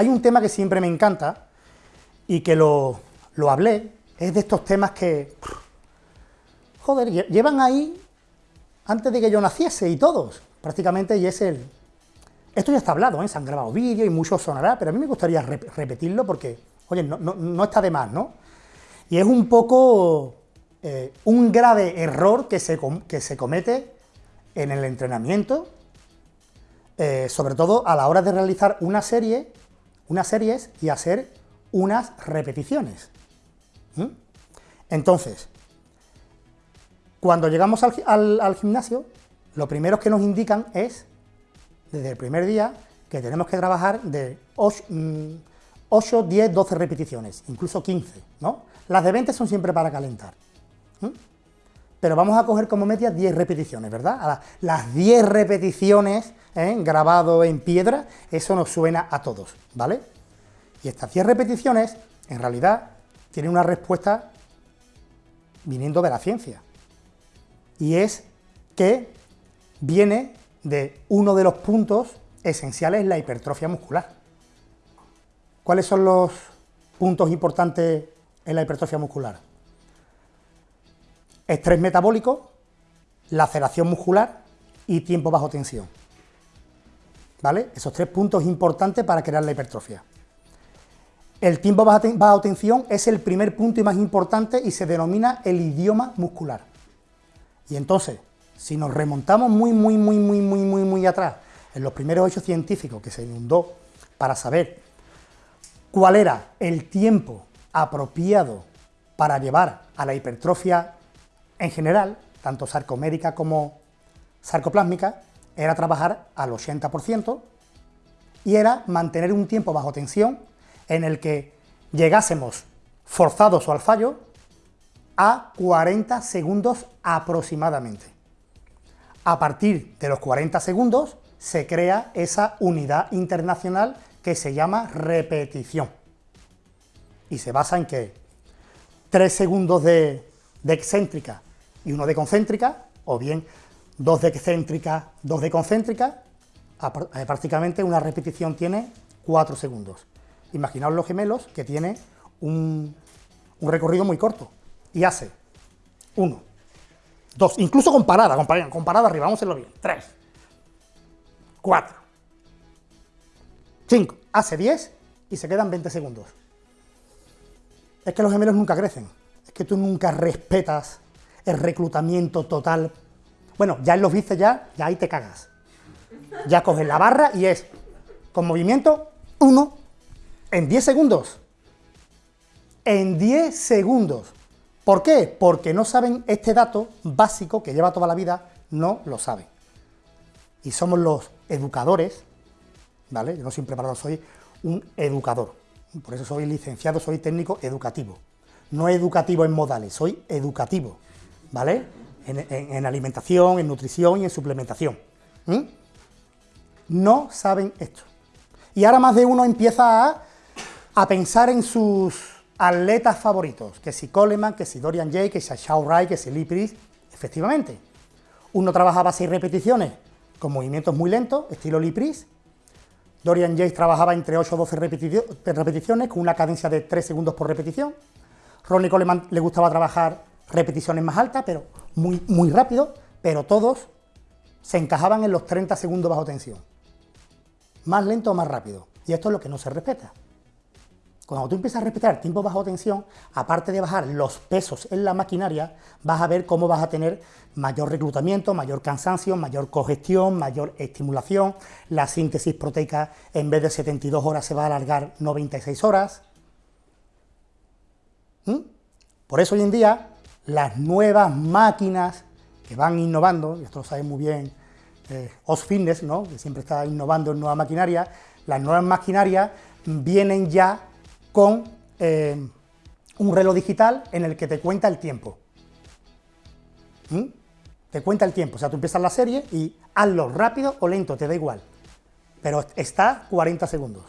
hay un tema que siempre me encanta y que lo, lo hablé, es de estos temas que, joder, llevan ahí antes de que yo naciese y todos, prácticamente, y es el... Esto ya está hablado, ¿eh? se han grabado vídeos y mucho sonará, pero a mí me gustaría repetirlo porque, oye, no, está de más, ¿no? Y es un poco eh, un grave error que se, que se comete en el entrenamiento, eh, sobre todo a la hora de realizar una serie, unas series y hacer unas repeticiones. Entonces, cuando llegamos al, gimnasio, lo primero que nos indican es, desde el primer día, que tenemos que trabajar de 8, 10, 12 repeticiones, incluso 15, ¿no? Las de 20 son siempre para calentar. Pero vamos a coger como media 10 repeticiones, ¿verdad? las 10 repeticiones, ¿eh? grabado en piedra, eso nos suena a todos, ¿vale? Y estas 10 repeticiones, en realidad, tienen una respuesta viniendo de la ciencia y es que viene de uno de los puntos esenciales en la hipertrofia muscular. ¿Cuáles son los puntos importantes en la hipertrofia muscular? Estrés metabólico, laceración muscular y tiempo bajo tensión. ¿Vale? Esos tres puntos importantes para crear la hipertrofia. El tiempo bajo tensión es el primer punto y más importante y se denomina el idioma muscular. Y entonces, si nos remontamos muy, muy, muy, muy, muy, muy, muy atrás, en los primeros hechos científicos que se inundó para saber cuál era el tiempo apropiado para llevar a la hipertrofia en general, tanto sarcomérica como sarcoplásmica, era trabajar al 80% y era mantener un tiempo bajo tensión en el que llegásemos forzados o al fallo a 40 segundos aproximadamente. A partir de los 40 segundos se crea esa unidad internacional que se llama repetición. Y se basa en que 3 segundos de, excéntrica y uno de concéntrica, o bien 2 de excéntrica, 2 de concéntrica, eh, prácticamente una repetición tiene 4 segundos. Imaginaos los gemelos que tiene un recorrido muy corto, y hace uno, dos, incluso con parada, con parada, arriba, vamos a hacerlo bien, tres, cuatro, cinco, hace diez y se quedan 20 segundos. Es que los gemelos nunca crecen, es que tú nunca respetas el reclutamiento total. Bueno, ya en los viste ya, ya ahí te cagas. Ya coges la barra y es, con movimiento, uno, en 10 segundos. En 10 segundos. ¿Por qué? Porque no saben este dato básico que lleva toda la vida, no lo saben. Y somos los educadores, ¿vale? Yo no siempre para soy un educador. Por eso soy licenciado, soy técnico educativo. No educativo en modales, soy educativo, ¿vale? En, alimentación, en nutrición y en suplementación. No saben esto. Y ahora más de uno empieza a pensar en sus atletas favoritos, que si Coleman, que si Dorian Jay, que si Shao Rai, que si Lee Priest, efectivamente. Uno trabajaba seis repeticiones con movimientos muy lentos, estilo Lee Priest. Dorian Jay trabajaba entre 8 o 12 repeticiones con una cadencia de 3 segundos por repetición. Ronnie Coleman le gustaba trabajar repeticiones más altas, pero muy, muy rápido, pero todos se encajaban en los 30 segundos bajo tensión. Más lento o más rápido. Y esto es lo que no se respeta. Cuando tú empiezas a respetar tiempo bajo tensión, aparte de bajar los pesos en la maquinaria, vas a ver cómo vas a tener mayor reclutamiento, mayor cansancio, mayor congestión, mayor estimulación, la síntesis proteica en vez de 72 horas se va a alargar 96 horas. ¿Mm? Por eso hoy en día las nuevas máquinas que van innovando, y esto lo sabe muy bien eh, Os Fitness, ¿no? que siempre está innovando en nueva maquinaria, las nuevas maquinarias vienen ya con eh, un reloj digital en el que te cuenta el tiempo. ¿Mm? Te cuenta el tiempo, o sea, tú empiezas la serie y hazlo rápido o lento, te da igual. Pero está 40 segundos.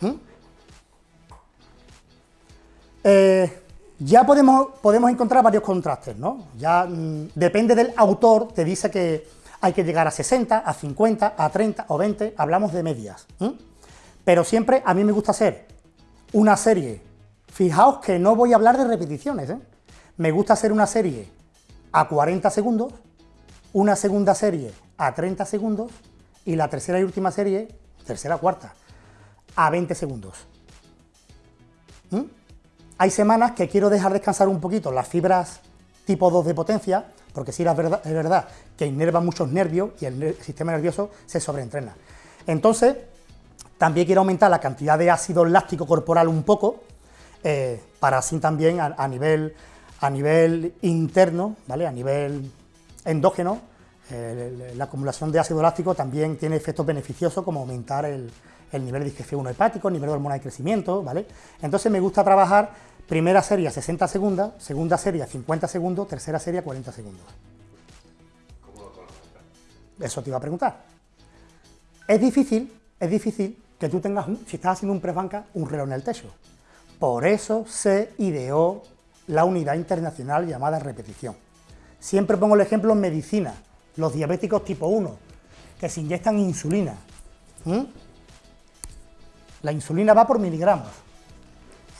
¿Mm? Eh, ya podemos, podemos encontrar varios contrastes, ¿no? Ya mm, depende del autor, te dice que hay que llegar a 60, a 50, a 30 o 20, hablamos de medias. Pero siempre a mí me gusta hacer una serie. Fijaos que no voy a hablar de repeticiones, ¿eh? Me gusta hacer una serie a 40 segundos, una segunda serie a 30 segundos y la tercera y última serie, tercera cuarta, a 20 segundos. Hay semanas que quiero dejar descansar un poquito las fibras tipo 2 de potencia, porque sí es verdad, es verdad que inerva muchos nervios y el sistema nervioso se sobreentrena. Entonces, también quiero aumentar la cantidad de ácido láctico corporal un poco, eh, para así también a, nivel, a nivel interno, ¿vale? a nivel endógeno, eh, la acumulación de ácido láctico también tiene efectos beneficiosos como aumentar el, nivel de digestión 1 hepático, el nivel de hormona de crecimiento, ¿vale? Entonces me gusta trabajar primera serie a 60 segundos, segunda serie a 50 segundos, tercera serie a 40 segundos. ¿Cómo lo Eso te iba a preguntar. Es difícil, es difícil que tú tengas, si estás haciendo un press banca, un reloj en el techo. Por eso se ideó la unidad internacional llamada repetición. Siempre pongo el ejemplo en medicina, los diabéticos tipo 1, que se inyectan insulina. La insulina va por miligramos.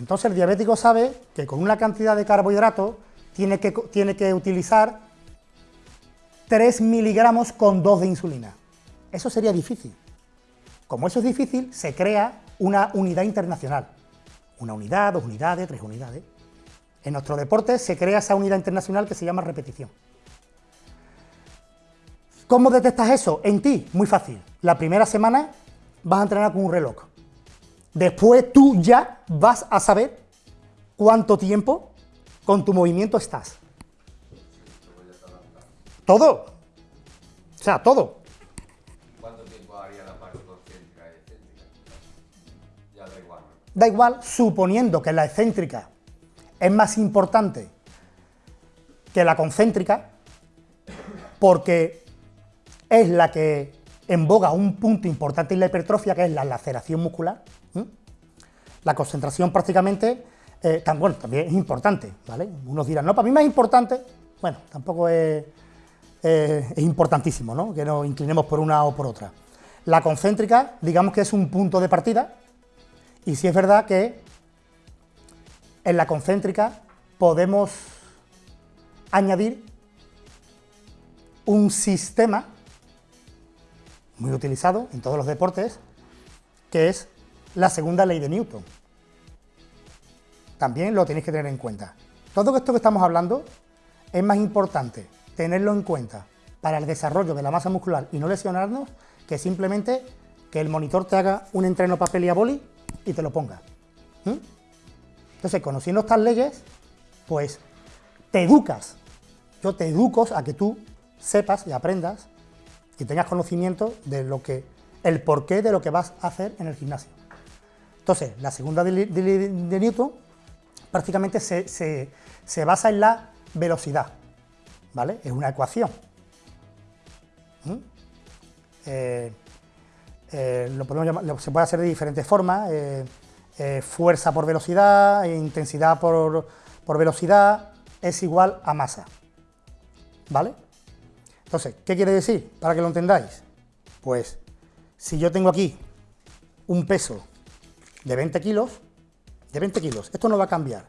Entonces el diabético sabe que con una cantidad de carbohidratos tiene que, tiene que utilizar 3 miligramos con 2 de insulina. Eso sería difícil. Como eso es difícil, se crea una unidad internacional. Una unidad, dos unidades, tres unidades. En nuestro deporte se crea esa unidad internacional que se llama repetición. ¿Cómo detectas eso? En ti, muy fácil. La primera semana vas a entrenar con un reloj. Después tú ya vas a saber cuánto tiempo con tu movimiento estás. Todo. O sea, todo. ¿Cuánto tiempo haría la parte concéntrica y excéntrica? Ya da igual. Da igual, suponiendo que la excéntrica es más importante que la concéntrica, porque es la que emboga un punto importante en la hipertrofia, que es la laceración muscular. La concentración prácticamente, eh, bueno, también es importante, ¿vale? Unos dirán, no, para mí más importante, bueno, tampoco es, es importantísimo, ¿no? Que nos inclinemos por una o por otra. La concéntrica, digamos que es un punto de partida, y sí es verdad que en la concéntrica podemos añadir un sistema muy utilizado en todos los deportes, que es la segunda ley de Newton. También lo tenéis que tener en cuenta. Todo esto que estamos hablando es más importante tenerlo en cuenta para el desarrollo de la masa muscular y no lesionarnos que simplemente que el monitor te haga un entreno papel y a boli y te lo ponga. ¿Mm? Entonces, conociendo estas leyes, pues te educas. Yo te educo a que tú sepas y aprendas y tengas conocimiento de lo que, el porqué de lo que vas a hacer en el gimnasio. Entonces, la segunda de, Newton prácticamente se, basa en la velocidad, ¿vale? Es una ecuación. ¿Mm? Eh, eh, lo podemos se puede hacer de diferentes formas, eh, fuerza por velocidad, intensidad por, por velocidad, es igual a masa, ¿vale? Entonces, ¿qué quiere decir? Para que lo entendáis. Pues, si yo tengo aquí un peso de 20 kilos, de 20 kilos, esto no va a cambiar.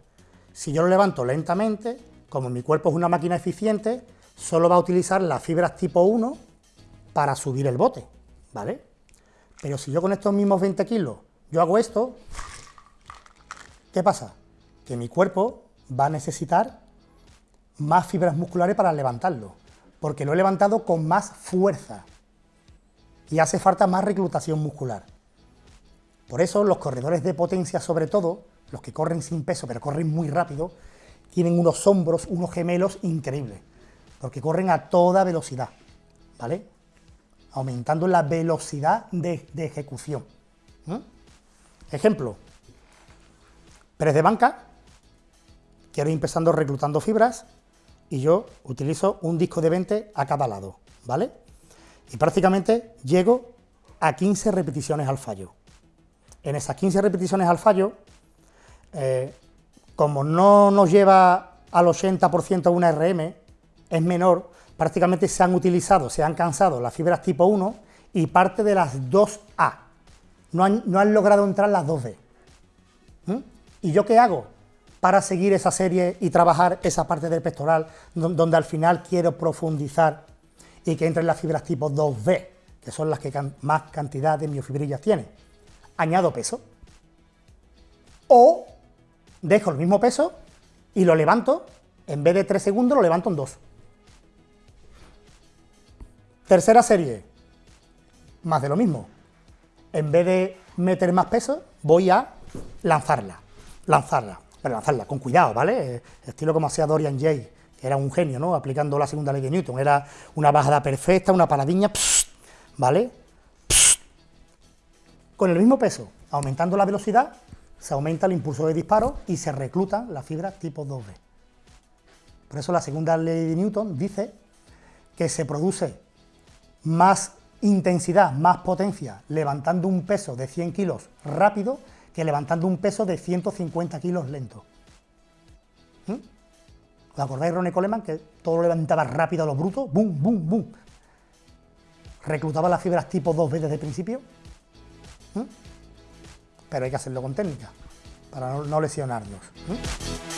Si yo lo levanto lentamente, como mi cuerpo es una máquina eficiente, solo va a utilizar las fibras tipo 1 para subir el bote, ¿vale? Pero si yo con estos mismos 20 kilos, yo hago esto, ¿qué pasa? Que mi cuerpo va a necesitar más fibras musculares para levantarlo porque lo he levantado con más fuerza y hace falta más reclutación muscular. Por eso los corredores de potencia, sobre todo, los que corren sin peso pero corren muy rápido, tienen unos hombros, unos gemelos increíbles, porque corren a toda velocidad, ¿vale? Aumentando la velocidad de, ejecución. Ejemplo, press de banca, quiero ir empezando reclutando fibras, y yo utilizo un disco de 20 a cada lado, ¿vale? Y prácticamente llego a 15 repeticiones al fallo. En esas 15 repeticiones al fallo, eh, como no nos lleva al 80% una RM, es menor, prácticamente se han utilizado, se han cansado las fibras tipo 1 y parte de las 2A, no han, no han logrado entrar las 2D. ¿Mm? ¿Y yo qué hago? Para seguir esa serie y trabajar esa parte del pectoral donde al final quiero profundizar y que entren las fibras tipo 2B, que son las que más cantidad de miofibrillas tienen. Añado peso. O dejo el mismo peso y lo levanto, en vez de 3 segundos lo levanto en 2. Tercera serie, más de lo mismo. En vez de meter más peso, voy a lanzarla, lanzarla, pero lanzarla con cuidado, ¿vale? Estilo como hacía Dorian Jay, que era un genio, ¿no? Aplicando la segunda ley de Newton, era una bajada perfecta, una paradiña, ¿vale? Con el mismo peso, aumentando la velocidad, se aumenta el impulso de disparo y se reclutan las fibras tipo 2B. Por eso la segunda ley de Newton dice que se produce más intensidad, más potencia levantando un peso de 100 kilos rápido que levantando un peso de 150 kilos lento. ¿Mm? ¿Os acordáis Ronnie Coleman que todo lo levantaba rápido a los brutos? ¡Bum, bum, bum! ¿Reclutaba las fibras tipo 2B desde el principio? ¿Mm? Pero hay que hacerlo con técnica, para no, lesionarnos. ¿Mm?